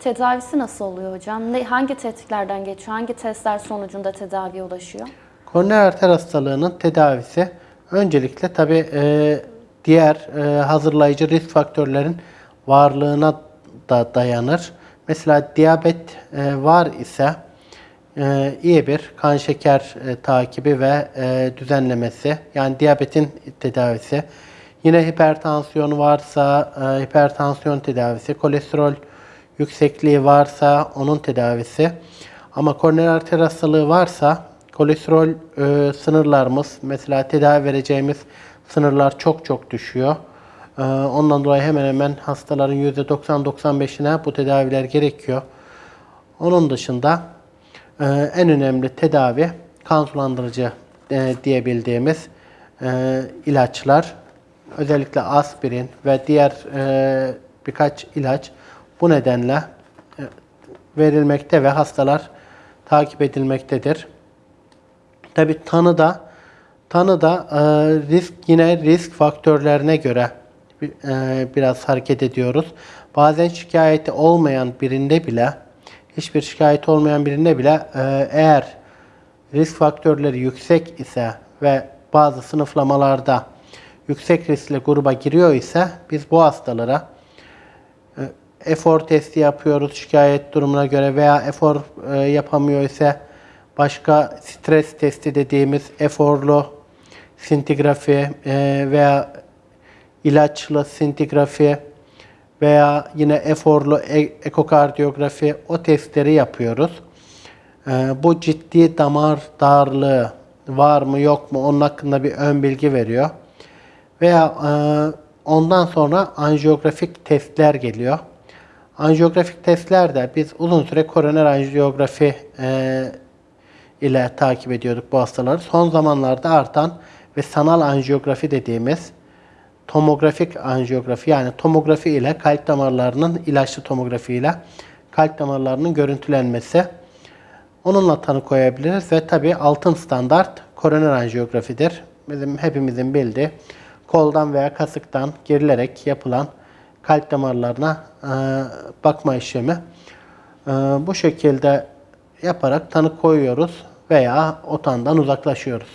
tedavisi nasıl oluyor hocam? Ne, hangi tetkiklerden geçiyor? Hangi testler sonucunda tedaviye ulaşıyor? Koroner arter hastalığının tedavisi öncelikle tabi diğer e, hazırlayıcı risk faktörlerin varlığına da dayanır. Mesela diyabet e, var ise e, iyi bir kan şeker e, takibi ve e, düzenlemesi yani diyabetin tedavisi. Yine hipertansiyon varsa e, hipertansiyon tedavisi, kolesterol yüksekliği varsa onun tedavisi. Ama koroner arter hastalığı varsa kolesterol e, sınırlarımız mesela tedavi vereceğimiz sınırlar çok çok düşüyor. E, ondan dolayı hemen hemen hastaların %90-95'ine bu tedaviler gerekiyor. Onun dışında e, en önemli tedavi kan sulandırıcı e, diyebildiğimiz e, ilaçlar. Özellikle aspirin ve diğer e, birkaç ilaç bu nedenle e, verilmekte ve hastalar takip edilmektedir. Tabi tanıda tanıda e, risk yine risk faktörlerine göre e, biraz hareket ediyoruz. Bazen şikayeti olmayan birinde bile hiçbir şikayet olmayan birinde bile eğer risk faktörleri yüksek ise ve bazı sınıflamalarda yüksek riskli gruba giriyor ise biz bu hastalara efor testi yapıyoruz şikayet durumuna göre veya efor e, yapamıyor ise başka stres testi dediğimiz eforlu sintigrafi e, veya ilaçlı sintigrafi veya eine eforlu e- ekokardiyografi o testleri yapıyoruz. E, bu ciddi damar darlığı var mı yok mu onun hakkında bir ön bilgi veriyor. Veya e, ondan sonra anjiyografik testler geliyor. Anjiyografik testlerde biz uzun süre koroner anjiyografi e, ile takip ediyorduk bu hastaları. Son zamanlarda artan ve sanal anjiyografi dediğimiz tomografik anjiyografi yani tomografi ile kalp damarlarının ilaçlı tomografi ile kalp damarlarının görüntülenmesi. Onunla tanı koyabiliriz ve tabi altın standart koroner anjiyografidir. Bizim hepimizin bildiği koldan veya kasıktan girilerek yapılan kalp damarlarına e, bakma işlemi. E, bu şekilde yaparak tanı koyuyoruz veya otandan uzaklaşıyoruz.